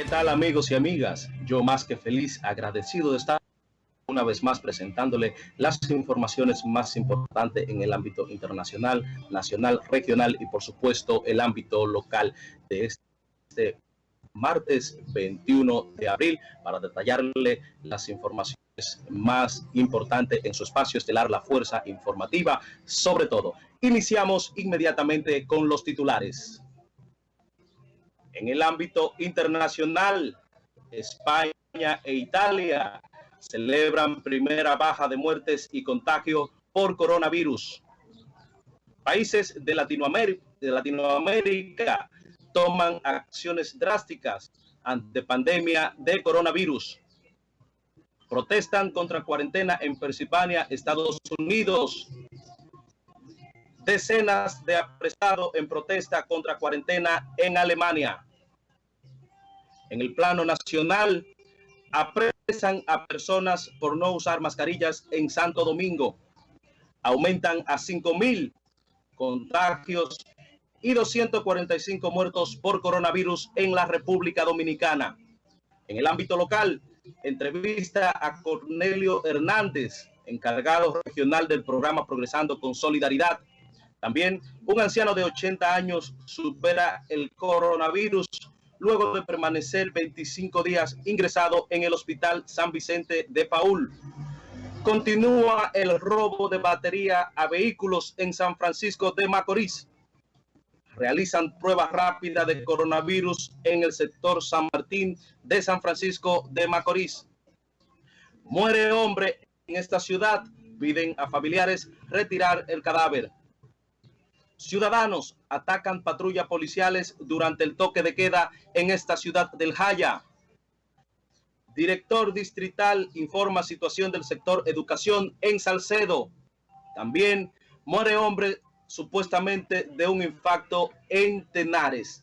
¿Qué tal amigos y amigas? Yo más que feliz, agradecido de estar una vez más presentándole las informaciones más importantes en el ámbito internacional, nacional, regional y por supuesto el ámbito local de este martes 21 de abril para detallarle las informaciones más importantes en su espacio estelar La Fuerza Informativa. Sobre todo, iniciamos inmediatamente con los titulares. En el ámbito internacional, España e Italia celebran primera baja de muertes y contagios por coronavirus. Países de Latinoamérica, toman acciones drásticas ante pandemia de coronavirus. Protestan contra cuarentena en Pensilvania, Estados Unidos. Decenas de apresados en protesta contra cuarentena en Alemania. En el plano nacional, apresan a personas por no usar mascarillas en Santo Domingo. Aumentan a 5 mil contagios y 245 muertos por coronavirus en la República Dominicana. En el ámbito local, entrevista a Cornelio Hernández, encargado regional del programa Progresando con Solidaridad. También un anciano de 80 años supera el coronavirus luego de permanecer 25 días ingresado en el Hospital San Vicente de Paul. Continúa el robo de batería a vehículos en San Francisco de Macorís. Realizan pruebas rápidas de coronavirus en el sector San Martín de San Francisco de Macorís. Muere hombre en esta ciudad. Piden a familiares retirar el cadáver. Ciudadanos atacan patrullas policiales durante el toque de queda en esta ciudad del Jaya. Director distrital informa situación del sector educación en Salcedo. También muere hombre supuestamente de un infarto en Tenares.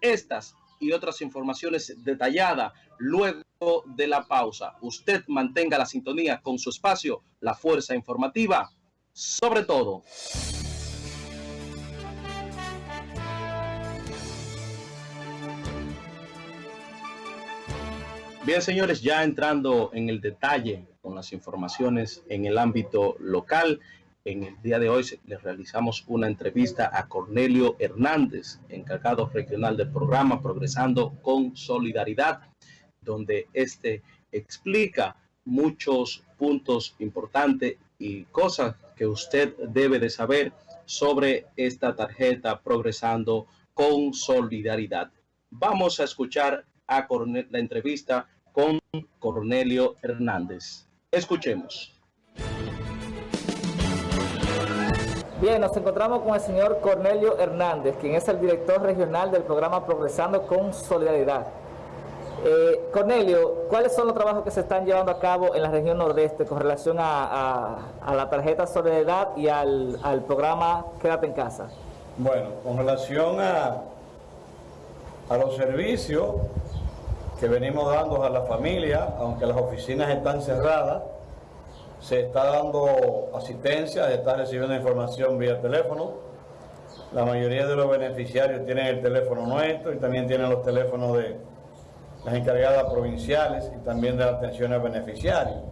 Estas y otras informaciones detalladas luego de la pausa. Usted mantenga la sintonía con su espacio, la fuerza informativa, sobre todo. Bien, señores, ya entrando en el detalle con las informaciones en el ámbito local, en el día de hoy les realizamos una entrevista a Cornelio Hernández, encargado regional del programa Progresando con Solidaridad, donde este explica muchos puntos importantes y cosas que usted debe de saber sobre esta tarjeta Progresando con Solidaridad. Vamos a escuchar a la entrevista Cornelio Hernández. Escuchemos. Bien, nos encontramos con el señor Cornelio Hernández, quien es el director regional del programa Progresando con Solidaridad. Eh, Cornelio, ¿cuáles son los trabajos que se están llevando a cabo en la región nordeste con relación a, la tarjeta Solidaridad y al, al programa Quédate en Casa? Bueno, con relación a, a los servicios, que venimos dando a la familia, aunque las oficinas están cerradas, se está dando asistencia, se está recibiendo información vía teléfono. La mayoría de los beneficiarios tienen el teléfono nuestro y también tienen los teléfonos de las encargadas provinciales y también de la atención a beneficiarios.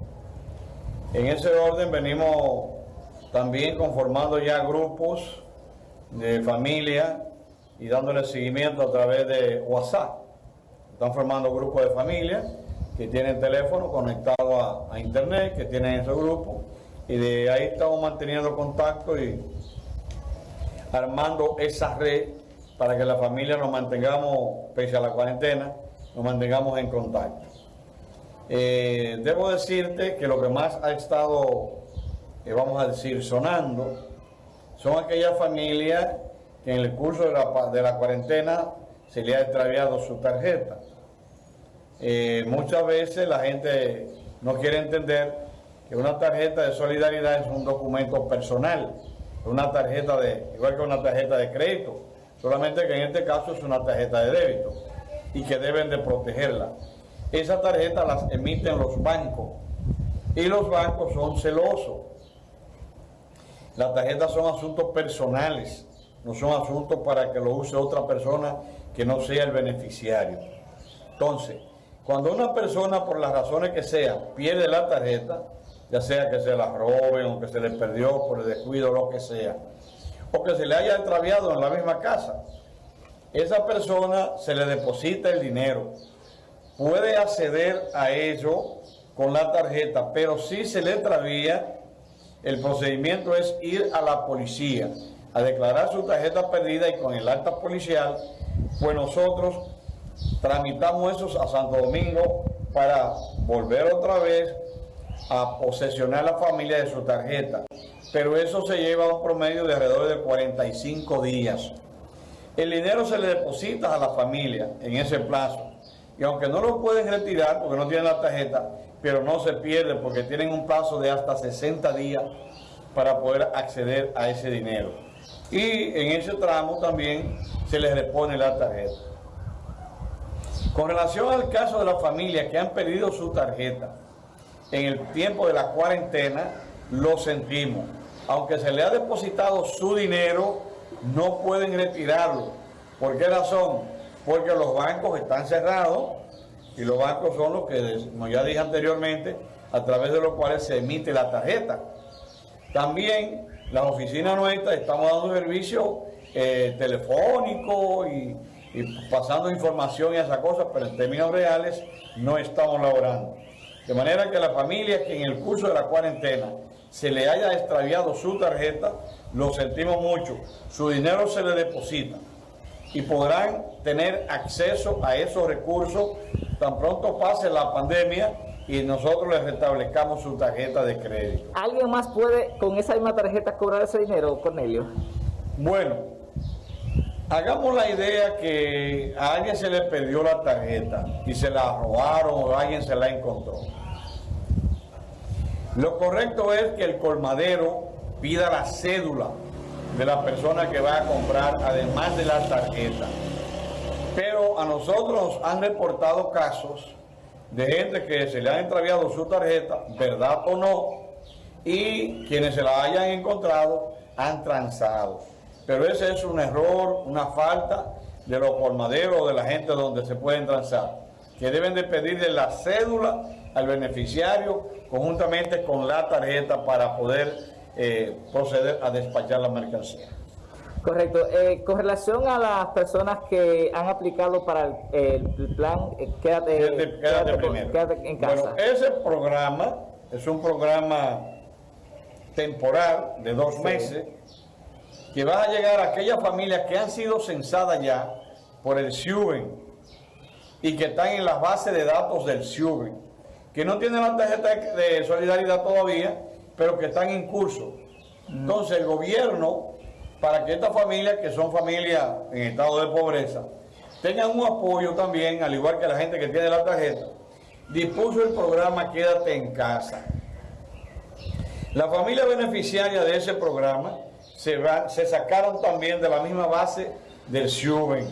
En ese orden venimos también conformando ya grupos de familia y dándole seguimiento a través de WhatsApp. Están formando grupos de familia que tienen teléfono conectado a, internet, que tienen ese grupo, y de ahí estamos manteniendo contacto y armando esa red para que la familia nos mantengamos, pese a la cuarentena, nos mantengamos en contacto. Eh, debo decirte que lo que más ha estado, eh, vamos a decir, sonando, son aquellas familias que en el curso de la, de la cuarentena se le ha extraviado su tarjeta. Eh, muchas veces la gente no quiere entender que una tarjeta de solidaridad es un documento personal, una tarjeta de, igual que una tarjeta de crédito, solamente que en este caso es una tarjeta de débito y que deben de protegerla. Esa tarjeta las emiten los bancos y los bancos son celosos. Las tarjetas son asuntos personales, no son asuntos para que lo use otra persona que no sea el beneficiario. Entonces, cuando una persona, por las razones que sean, pierde la tarjeta, ya sea que se la roben o que se le perdió por el descuido o lo que sea, o que se le haya extraviado en la misma casa, esa persona se le deposita el dinero. Puede acceder a ello con la tarjeta, pero si se le extravía, el procedimiento es ir a la policía a declarar su tarjeta perdida y con el acta policial, pues nosotros tramitamos eso a Santo Domingo para volver otra vez a posesionar la familia de su tarjeta. Pero eso se lleva a un promedio de alrededor de 45 días. El dinero se le deposita a la familia en ese plazo. Y aunque no lo pueden retirar porque no tienen la tarjeta, pero no se pierde porque tienen un plazo de hasta 60 días para poder acceder a ese dinero. Y en ese tramo también se les repone la tarjeta. Con relación al caso de las familias que han perdido su tarjeta en el tiempo de la cuarentena, lo sentimos. Aunque se le ha depositado su dinero, no pueden retirarlo. ¿Por qué razón? Porque los bancos están cerrados y los bancos son los que, como ya dije anteriormente, a través de los cuales se emite la tarjeta. También las oficinas nuestras estamos dando servicio eh, telefónico y, y pasando información y esas cosas, pero en términos reales no estamos laborando. De manera que la familia que en el curso de la cuarentena se le haya extraviado su tarjeta, lo sentimos mucho, su dinero se le deposita y podrán tener acceso a esos recursos tan pronto pase la pandemia y nosotros les restablezcamos su tarjeta de crédito. ¿Alguien más puede con esa misma tarjeta cobrar ese dinero, Cornelio? Bueno, hagamos la idea que a alguien se le perdió la tarjeta y se la robaron o alguien se la encontró. Lo correcto es que el colmadero pida la cédula de la persona que va a comprar, además de la tarjeta. Pero a nosotros han reportado casos de gente que se le han extraviado su tarjeta, verdad o no, y quienes se la hayan encontrado han transado. Pero ese es un error, una falta de los colmaderos o de la gente donde se pueden transar, que deben de pedirle la cédula al beneficiario conjuntamente con la tarjeta para poder eh, proceder a despachar la mercancía. Correcto. Eh, con relación a las personas que han aplicado para el, plan eh, quédate, quédate, primero. quédate en casa. Bueno, ese programa es un programa temporal de dos meses que va a llegar a aquellas familias que han sido censadas ya por el SIUBEN y que están en las bases de datos del SIUBEN, que no tienen la tarjeta de solidaridad todavía, pero que están en curso. Mm. Entonces el gobierno, para que estas familias, que son familias en estado de pobreza, tengan un apoyo también, al igual que la gente que tiene la tarjeta, dispuso el programa Quédate en casa. La familia beneficiaria de ese programa se, se sacaron también de la misma base del SIUBEN,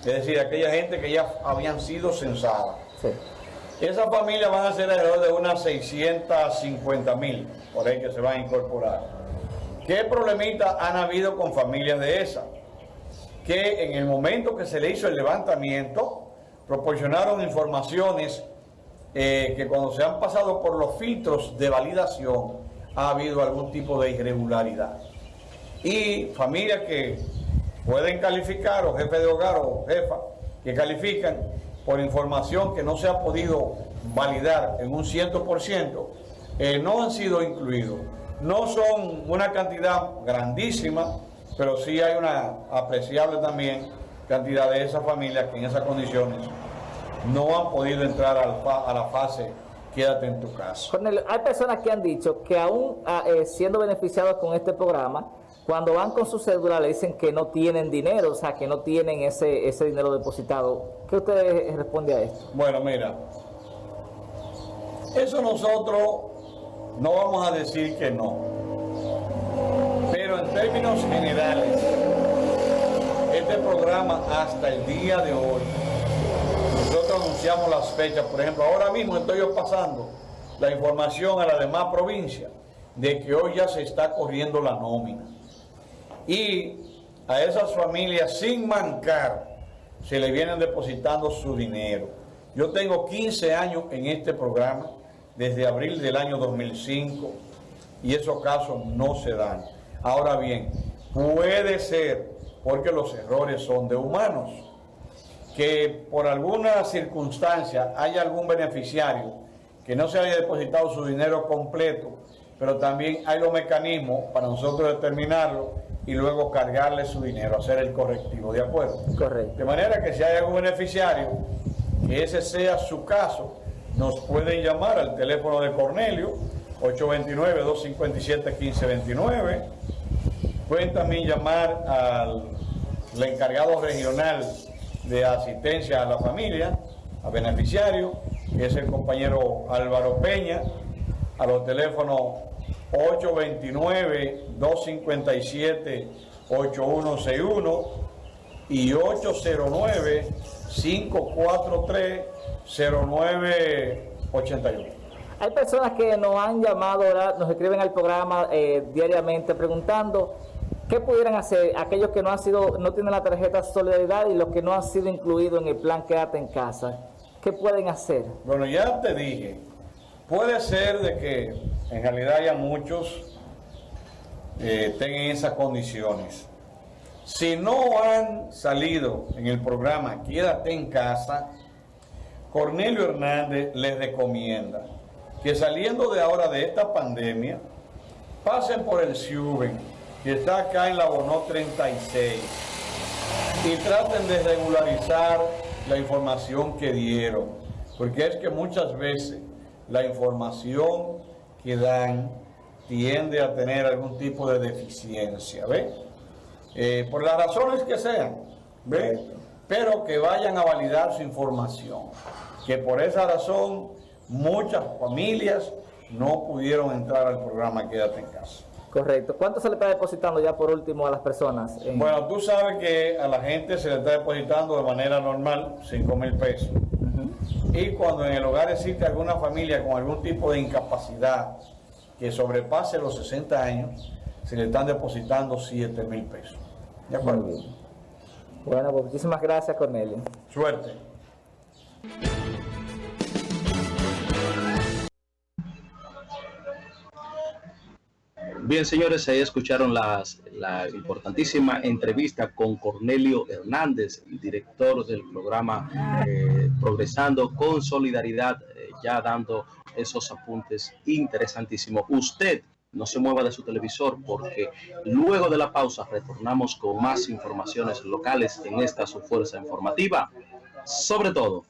es decir, aquella gente que ya habían sido censadas. Esas familias van a ser alrededor de unas 650 mil, por ahí que se van a incorporar. ¿Qué problemitas han habido con familias de esas? Que en el momento que se le hizo el levantamiento, proporcionaron informaciones eh, que cuando se han pasado por los filtros de validación, ha habido algún tipo de irregularidad. Y familias que pueden calificar, o jefe de hogar o jefa, que califican, por información que no se ha podido validar en un 100%, eh, no han sido incluidos. No son una cantidad grandísima, pero sí hay una apreciable también cantidad de esas familias que en esas condiciones no han podido entrar a la fase quédate en tu casa. hay personas que han dicho que aún ah, eh, siendo beneficiados con este programa, cuando van con su cédula le dicen que no tienen dinero, o sea, que no tienen ese, ese dinero depositado. ¿Qué usted responde a esto? Bueno, mira, eso nosotros no vamos a decir que no. Pero en términos generales, este programa hasta el día de hoy, nosotros anunciamos las fechas, por ejemplo, ahora mismo estoy pasando la información a la demás provincias de que hoy ya se está corriendo la nómina y a esas familias sin mancar se le vienen depositando su dinero. Yo tengo 15 años en este programa, desde abril del año 2005, y esos casos no se dan. Ahora bien, puede ser, porque los errores son de humanos, que por alguna circunstancia haya algún beneficiario que no se haya depositado su dinero completo, pero también hay los mecanismos para nosotros determinarlo y luego cargarle su dinero, hacer el correctivo, ¿de acuerdo? Correcto. De manera que si hay algún beneficiario, que ese sea su caso, nos pueden llamar al teléfono de Cornelio, 829-257-1529. Pueden también llamar al encargado regional de asistencia a la familia, a beneficiario, que es el compañero Álvaro Peña, a los teléfonos 829-257-8161 y 809-543-0981. Hay personas que nos han llamado, nos escriben al programa eh, diariamente preguntando qué pudieran hacer aquellos que no han sido, no tienen la tarjeta Solidaridad y los que no han sido incluidos en el plan Quédate en casa. ¿Qué pueden hacer? Bueno, ya te dije, puede ser de que en realidad haya muchos eh, tengan esas condiciones. Si no han salido en el programa Quédate en casa, Cornelio Hernández les recomienda que saliendo de ahora de esta pandemia, pasen por el SIUBEN, que está acá en la Bonó 36, y traten de regularizar la información que dieron, porque es que muchas veces la información que dan tiende a tener algún tipo de deficiencia, ¿ve? Eh, por las razones que sean, ¿ve? Pero que vayan a validar su información, que por esa razón muchas familias no pudieron entrar al programa Quédate en casa. Correcto. ¿Cuánto se le está depositando ya por último a las personas? Bueno, tú sabes que a la gente se le está depositando de manera normal 5 mil pesos. Y cuando en el hogar existe alguna familia con algún tipo de incapacidad que sobrepase los 60 años, se le están depositando 7 mil pesos. ¿De acuerdo? Bueno, pues muchísimas gracias, Cornelio. Suerte. Bien, señores, ahí escucharon las, la importantísima entrevista con Cornelio Hernández, director del programa eh, Progresando con Solidaridad, eh, ya dando esos apuntes interesantísimos. Usted no se mueva de su televisor porque luego de la pausa retornamos con más informaciones locales en esta su fuerza informativa. Sobre todo.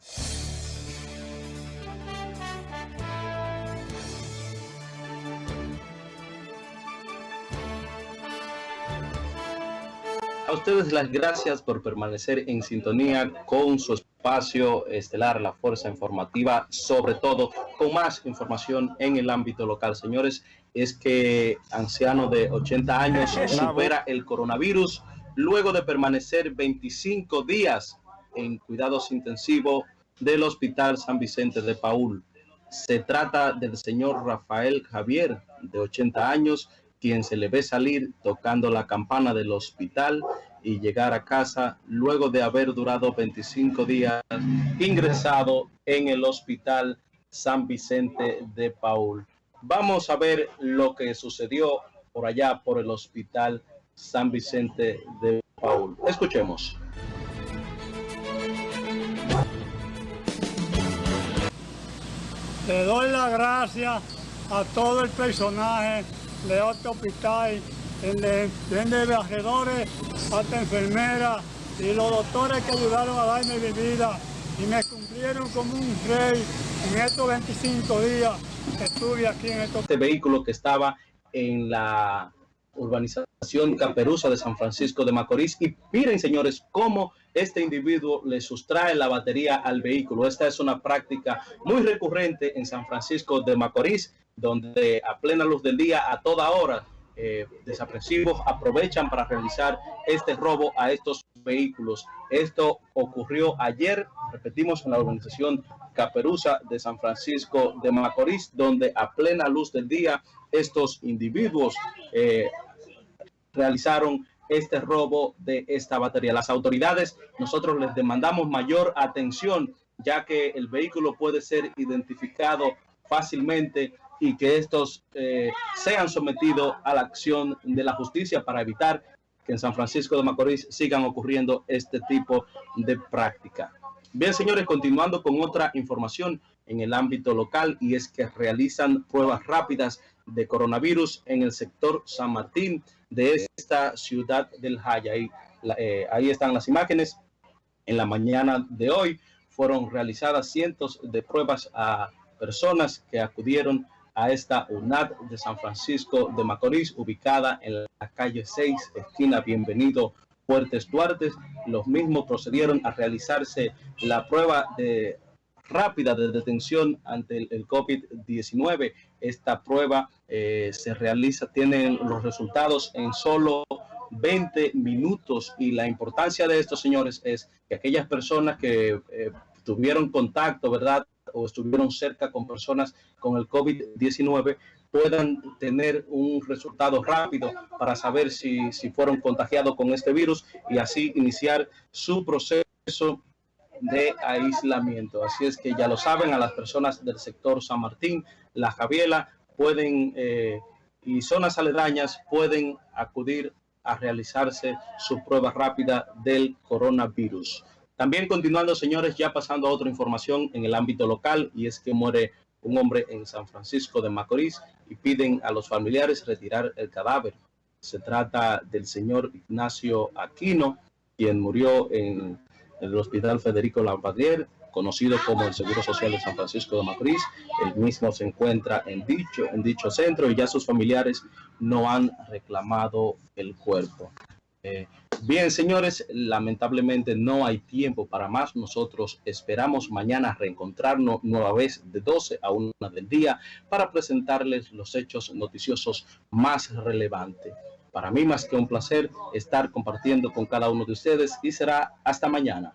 Ustedes las gracias por permanecer en sintonía con su espacio estelar, la Fuerza Informativa, sobre todo con más información en el ámbito local. Señores, es que anciano de 80 años supera el coronavirus luego de permanecer 25 días en cuidados intensivos del Hospital San Vicente de Paul. Se trata del señor Rafael Javier, de 80 años, quien se le ve salir tocando la campana del hospital y llegar a casa luego de haber durado 25 días ingresado en el hospital San Vicente de Paul. Vamos a ver lo que sucedió por allá por el hospital San Vicente de Paul. Escuchemos. Le doy la gracias a todo el personaje de este hospital, desde viajeros hasta enfermeras y los doctores que ayudaron a darme mi vida y me cumplieron como un rey en estos 25 días que estuve aquí en estos... Este vehículo que estaba en la urbanización Caperuza de San Francisco de Macorís y miren señores cómo este individuo le sustrae la batería al vehículo. Esta es una práctica muy recurrente en San Francisco de Macorís donde a plena luz del día, a toda hora, eh, desapresivos aprovechan para realizar este robo a estos vehículos. Esto ocurrió ayer, repetimos, en la organización Caperuza de San Francisco de Macorís, donde a plena luz del día estos individuos eh, realizaron este robo de esta batería. Las autoridades, nosotros les demandamos mayor atención ya que el vehículo puede ser identificado fácilmente y que estos eh, sean sometidos a la acción de la justicia para evitar que en San Francisco de Macorís sigan ocurriendo este tipo de práctica. Bien, señores, continuando con otra información en el ámbito local y es que realizan pruebas rápidas de coronavirus en el sector San Martín de esta ciudad del Jaya. Ahí, eh, ahí están las imágenes. En la mañana de hoy fueron realizadas cientos de pruebas a personas que acudieron a esta UNAD de San Francisco de Macorís, ubicada en la calle 6, esquina Bienvenido Fuertes Duarte. Los mismos procedieron a realizarse la prueba de rápida de detención ante el, COVID-19. Esta prueba eh, se realiza, tienen los resultados en solo 20 minutos y la importancia de esto, señores, es que aquellas personas que eh, tuvieron contacto, ¿verdad? o estuvieron cerca con personas con el COVID-19 puedan tener un resultado rápido para saber si, si fueron contagiados con este virus y así iniciar su proceso de aislamiento. Así es que ya lo saben, a las personas del sector San Martín, La Javiela, pueden eh, y zonas aledañas pueden acudir a realizarse su prueba rápida del coronavirus. También continuando, señores, ya pasando a otra información en el ámbito local, y es que muere un hombre en San Francisco de Macorís y piden a los familiares retirar el cadáver. Se trata del señor Ignacio Aquino, quien murió en el Hospital Federico Lampadier, conocido como el Seguro Social de San Francisco de Macorís. El mismo se encuentra en dicho, en dicho centro y ya sus familiares no han reclamado el cuerpo. Eh, bien, señores, lamentablemente no hay tiempo para más. Nosotros esperamos mañana reencontrarnos nueva vez de 12 a 1 del día para presentarles los hechos noticiosos más relevantes. Para mí más que un placer estar compartiendo con cada uno de ustedes y será hasta mañana.